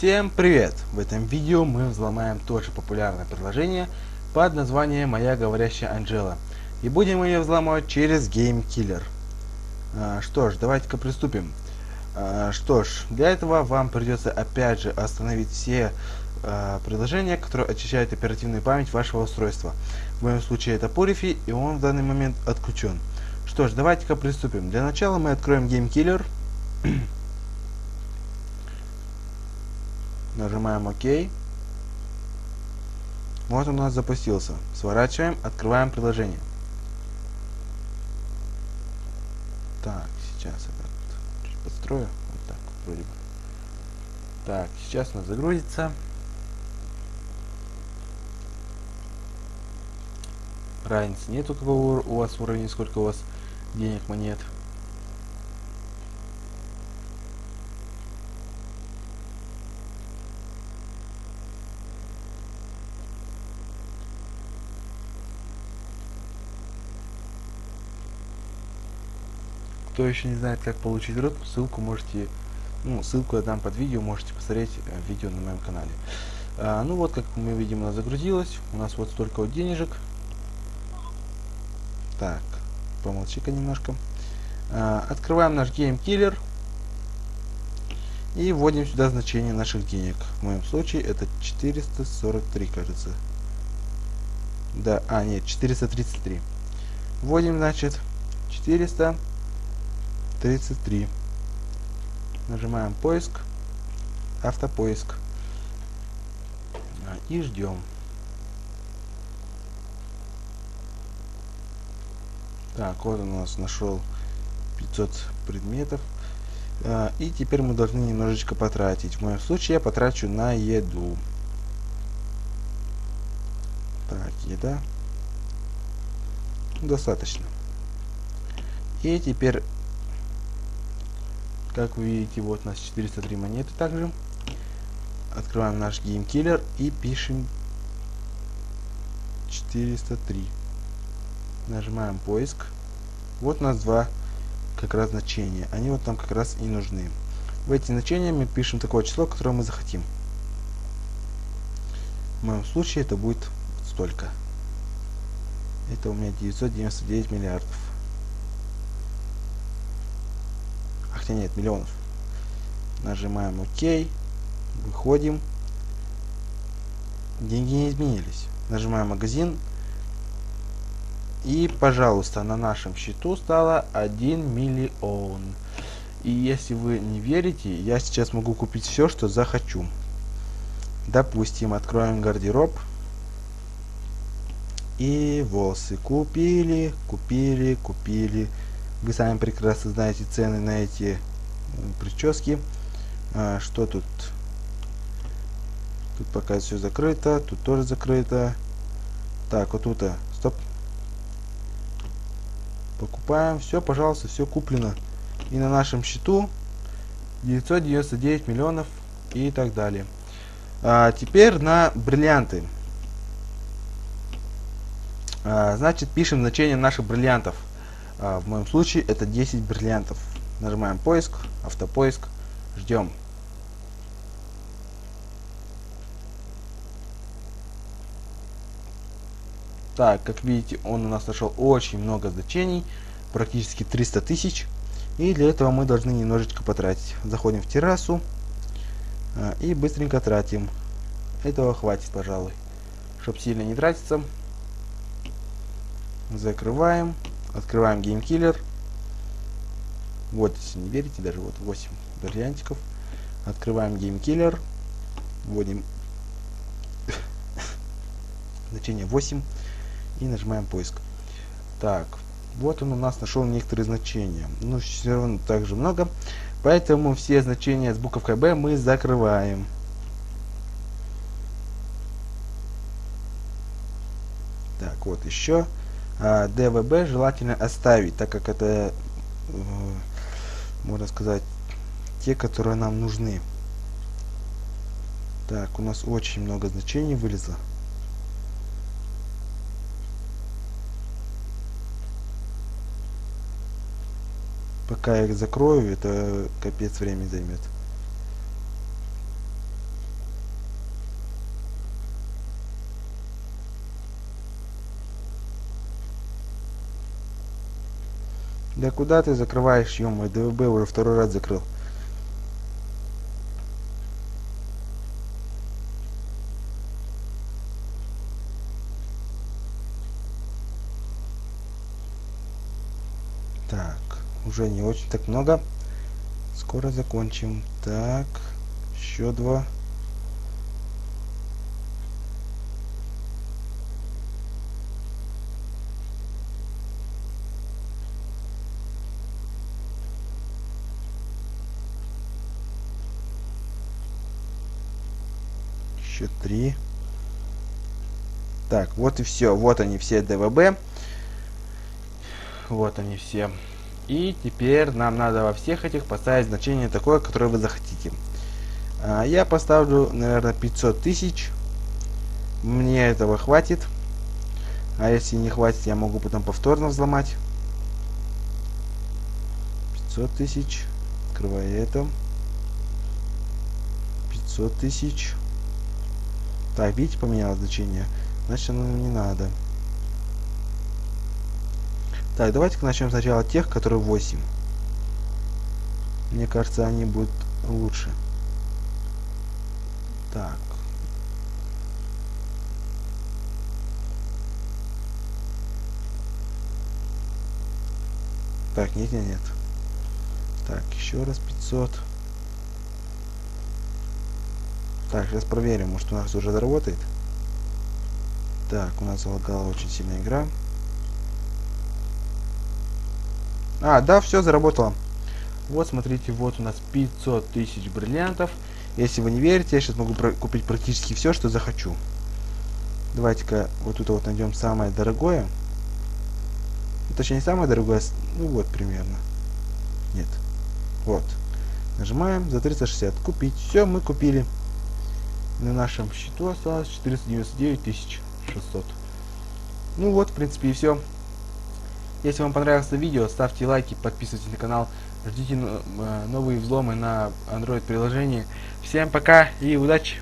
Всем привет! В этом видео мы взломаем тоже популярное приложение под названием «Моя говорящая Анжела». И будем ее взломать через Game Killer. А, что ж, давайте-ка приступим. А, что ж, для этого вам придется опять же остановить все а, приложения, которые очищают оперативную память вашего устройства. В моем случае это Purify, и он в данный момент отключен. Что ж, давайте-ка приступим. Для начала мы откроем Game Killer. Нажимаем ОК. Вот он у нас запустился. Сворачиваем, открываем приложение. Так, сейчас я чуть подстрою. Вот так, вроде бы. Так, сейчас у нас загрузится. Разницы нет у кого у вас уровень, сколько у вас денег монет. Кто еще не знает, как получить рот, ссылку можете, ну, ссылку я дам под видео, можете посмотреть э, видео на моем канале. А, ну вот, как мы видим, она загрузилась. У нас вот столько вот денежек. Так, помолчи-ка немножко. А, открываем наш Game Killer. И вводим сюда значение наших денег. В моем случае это 443, кажется. Да, а, нет, 433. Вводим, значит, 400 33. Нажимаем поиск, автопоиск и ждем. Так, вот он у нас нашел 500 предметов. А, и теперь мы должны немножечко потратить. В моем случае я потрачу на еду. Так, еда. Достаточно. И теперь как вы видите, вот у нас 403 монеты также. Открываем наш GameKiller и пишем 403. Нажимаем поиск. Вот у нас два как раз значения. Они вот там как раз и нужны. В эти значения мы пишем такое число, которое мы захотим. В моем случае это будет столько. Это у меня 999 миллиардов. Хотя нет, миллионов. Нажимаем ОК, выходим. Деньги не изменились. Нажимаем магазин. И, пожалуйста, на нашем счету стало 1 миллион. И если вы не верите, я сейчас могу купить все, что захочу. Допустим, откроем гардероб. И волосы купили, купили, купили. Вы сами прекрасно знаете цены на эти прически. А, что тут? Тут пока все закрыто, тут тоже закрыто. Так, вот тут, стоп. Покупаем, все, пожалуйста, все куплено. И на нашем счету 999 миллионов и так далее. А, теперь на бриллианты. А, значит, пишем значение наших бриллиантов. А, в моем случае это 10 бриллиантов. Нажимаем поиск, автопоиск, ждем. Так, как видите, он у нас нашел очень много значений, практически 300 тысяч. И для этого мы должны немножечко потратить. Заходим в террасу а, и быстренько тратим. Этого хватит, пожалуй. Чтобы сильно не тратиться. Закрываем. Открываем GameKiller. Вот, если не верите, даже вот 8 бриллиантиков. Открываем GameKiller. Вводим значение 8 и нажимаем поиск. Так, вот он у нас нашел некоторые значения. Но все равно также много. Поэтому все значения с буковкой B мы закрываем. Так, вот еще. ДВБ желательно оставить, так как это, э, можно сказать, те, которые нам нужны. Так, у нас очень много значений вылезло. Пока я их закрою, это капец время займет. Да куда ты закрываешь, ё ДВБ уже второй раз закрыл. Так, уже не очень так много. Скоро закончим. Так, еще два. Еще три. Так, вот и все. Вот они все ДВБ. Вот они все. И теперь нам надо во всех этих поставить значение такое, которое вы захотите. А, я поставлю, наверное, 500 тысяч. Мне этого хватит. А если не хватит, я могу потом повторно взломать. 500 тысяч. Открываю это. 500 тысяч. Так, видите, поменялось значение. Значит, оно не надо. Так, давайте-ка начнем сначала тех, которые 8. Мне кажется, они будут лучше. Так. Так, нет, нет, нет. Так, еще раз 500. Так, сейчас проверим, может у нас уже заработает. Так, у нас залагала очень сильная игра. А, да, все заработало. Вот, смотрите, вот у нас 500 тысяч бриллиантов. Если вы не верите, я сейчас могу купить практически все, что захочу. Давайте-ка вот тут вот найдем самое дорогое. Ну, точнее, не самое дорогое, ну вот примерно. Нет. Вот. Нажимаем за 360. Купить. Все, мы купили. На нашем счету осталось 499 600. Ну вот, в принципе, и все. Если вам понравилось видео, ставьте лайки, подписывайтесь на канал, ждите э, новые взломы на Android приложении. Всем пока и удачи!